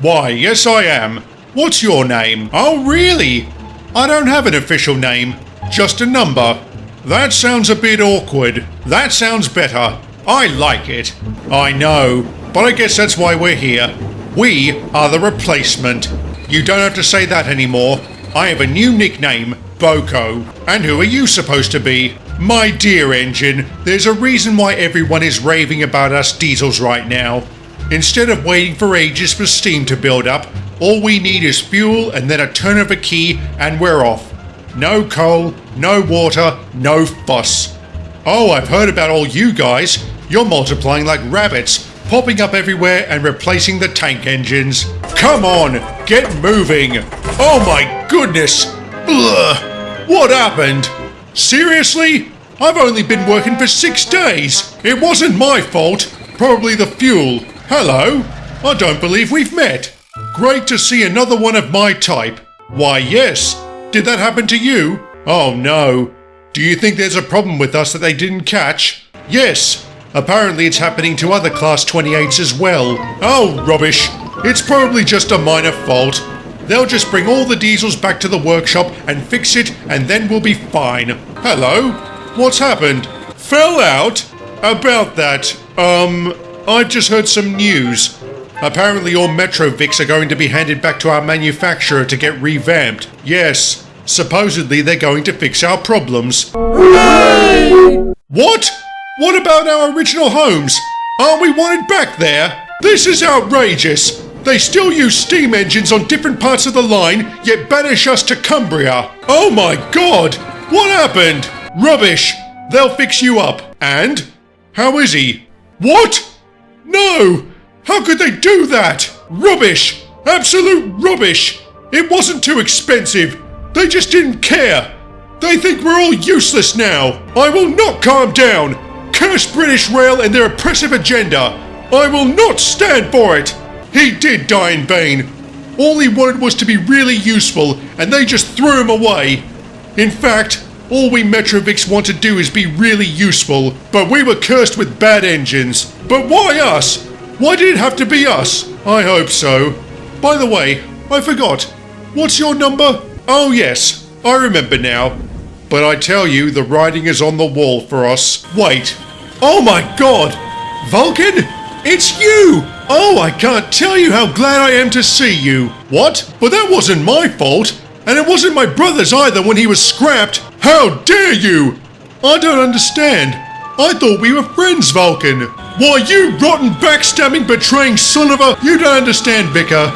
Why, yes I am. What's your name? Oh, really? I don't have an official name, just a number. That sounds a bit awkward. That sounds better. I like it. I know, but I guess that's why we're here. We are the replacement. You don't have to say that anymore. I have a new nickname, BoCo. And who are you supposed to be? My dear engine, there's a reason why everyone is raving about us diesels right now. Instead of waiting for ages for steam to build up, all we need is fuel and then a turn of a key and we're off. No coal, no water, no fuss. Oh, I've heard about all you guys. You're multiplying like rabbits, popping up everywhere and replacing the tank engines. Come on, get moving. Oh my goodness. Ugh. What happened? Seriously? I've only been working for six days. It wasn't my fault. Probably the fuel. Hello. I don't believe we've met. Great to see another one of my type. Why, yes. Did that happen to you? Oh no. Do you think there's a problem with us that they didn't catch? Yes. Apparently it's happening to other Class 28s as well. Oh, rubbish. It's probably just a minor fault. They'll just bring all the diesels back to the workshop and fix it and then we'll be fine. Hello? What's happened? Fell out? About that, um, I've just heard some news. Apparently all Metrovicks are going to be handed back to our manufacturer to get revamped. Yes, supposedly they're going to fix our problems. What? What about our original homes? Aren't we wanted back there? This is outrageous! They still use steam engines on different parts of the line, yet banish us to Cumbria. Oh my god! What happened? Rubbish! They'll fix you up. And? How is he? What? No! How could they do that? Rubbish! Absolute rubbish! It wasn't too expensive. They just didn't care. They think we're all useless now. I will not calm down. Curse British Rail and their oppressive agenda. I will not stand for it. He did die in vain. All he wanted was to be really useful, and they just threw him away. In fact, all we Metrovicks want to do is be really useful, but we were cursed with bad engines. But why us? Why did it have to be us? I hope so. By the way, I forgot. What's your number? Oh yes, I remember now. But I tell you, the writing is on the wall for us. Wait. Oh my god! Vulcan? It's you! Oh, I can't tell you how glad I am to see you. What? But that wasn't my fault. And it wasn't my brother's either when he was scrapped. How dare you! I don't understand. I thought we were friends, Vulcan. Why, you rotten, backstabbing, betraying son of a... You don't understand, Vicar.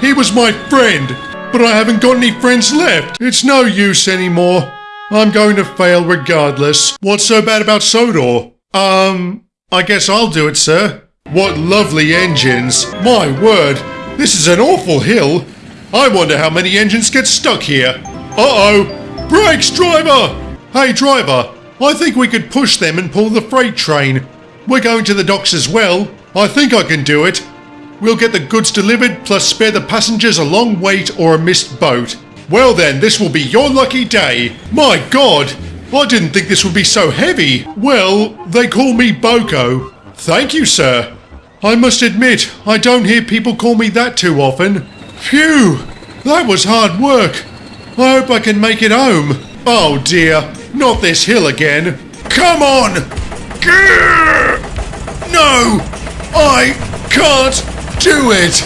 He was my friend. But I haven't got any friends left. It's no use anymore. I'm going to fail regardless. What's so bad about Sodor? Um, I guess I'll do it, sir. What lovely engines. My word, this is an awful hill. I wonder how many engines get stuck here. Uh-oh! Brakes, driver! Hey, driver, I think we could push them and pull the freight train. We're going to the docks as well. I think I can do it. We'll get the goods delivered, plus spare the passengers a long wait or a missed boat. Well then, this will be your lucky day. My god! I didn't think this would be so heavy. Well, they call me BoCo. Thank you, sir. I must admit, I don't hear people call me that too often. Phew, that was hard work. I hope I can make it home. Oh dear, not this hill again. Come on! No, I can't do it.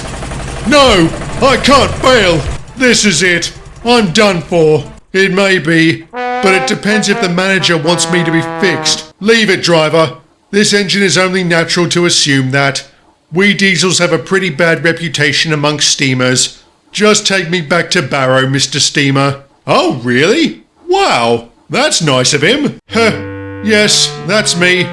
No, I can't fail. This is it. I'm done for. It may be, but it depends if the manager wants me to be fixed. Leave it, driver. This engine is only natural to assume that. We diesels have a pretty bad reputation amongst steamers. Just take me back to Barrow, Mr. Steamer. Oh, really? Wow, that's nice of him. Huh, yes, that's me.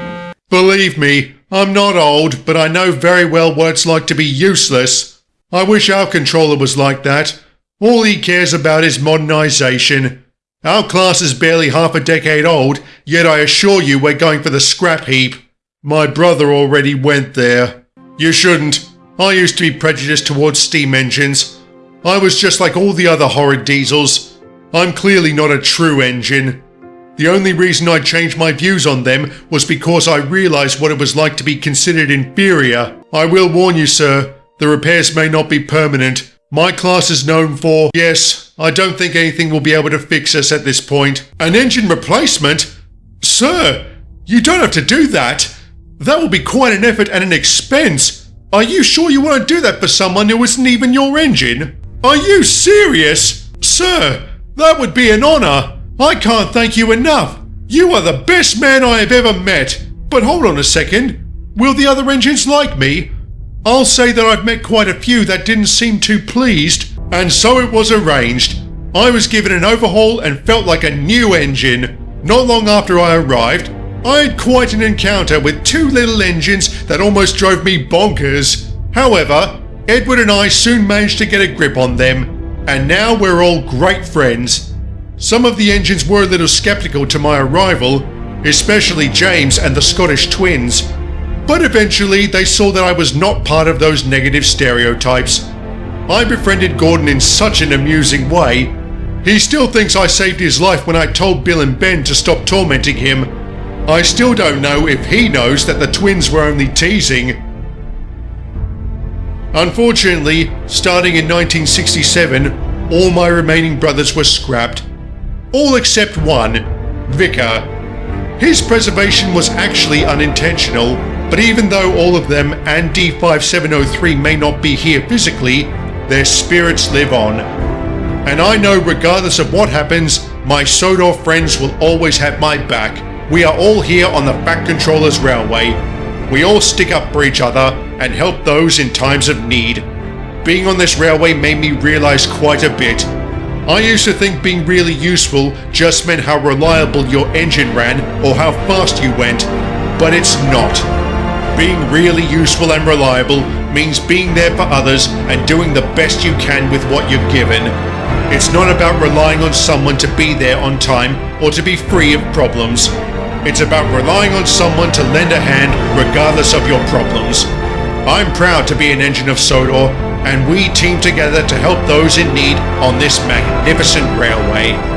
Believe me, I'm not old, but I know very well what it's like to be useless. I wish our controller was like that. All he cares about is modernisation. Our class is barely half a decade old, yet I assure you we're going for the scrap heap. My brother already went there. You shouldn't. I used to be prejudiced towards steam engines. I was just like all the other horrid diesels. I'm clearly not a true engine. The only reason I changed my views on them was because I realised what it was like to be considered inferior. I will warn you, sir, The repairs may not be permanent. My class is known for, yes, I don't think anything will be able to fix us at this point. An engine replacement? Sir, you don't have to do that. That will be quite an effort and an expense. Are you sure you want to do that for someone who isn't even your engine? Are you serious? Sir, that would be an honor. I can't thank you enough. You are the best man I have ever met. But hold on a second. Will the other engines like me? I'll say that I've met quite a few that didn't seem too pleased, and so it was arranged. I was given an overhaul and felt like a new engine. Not long after I arrived, I had quite an encounter with two little engines that almost drove me bonkers. However, Edward and I soon managed to get a grip on them, and now we're all great friends. Some of the engines were a little skeptical to my arrival, especially James and the Scottish twins, but eventually they saw that I was not part of those negative stereotypes. I befriended Gordon in such an amusing way. He still thinks I saved his life when I told Bill and Ben to stop tormenting him. I still don't know if he knows that the twins were only teasing. Unfortunately, starting in 1967, all my remaining brothers were scrapped. All except one, Vicar. His preservation was actually unintentional, but even though all of them and D5703 may not be here physically, their spirits live on. And I know regardless of what happens, my Sodor friends will always have my back. We are all here on the Fat Controllers Railway. We all stick up for each other and help those in times of need. Being on this railway made me realize quite a bit. I used to think being really useful just meant how reliable your engine ran or how fast you went, but it's not. Being really useful and reliable means being there for others and doing the best you can with what you're given. It's not about relying on someone to be there on time or to be free of problems. It's about relying on someone to lend a hand regardless of your problems. I'm proud to be an engine of Sodor, and we team together to help those in need on this magnificent railway.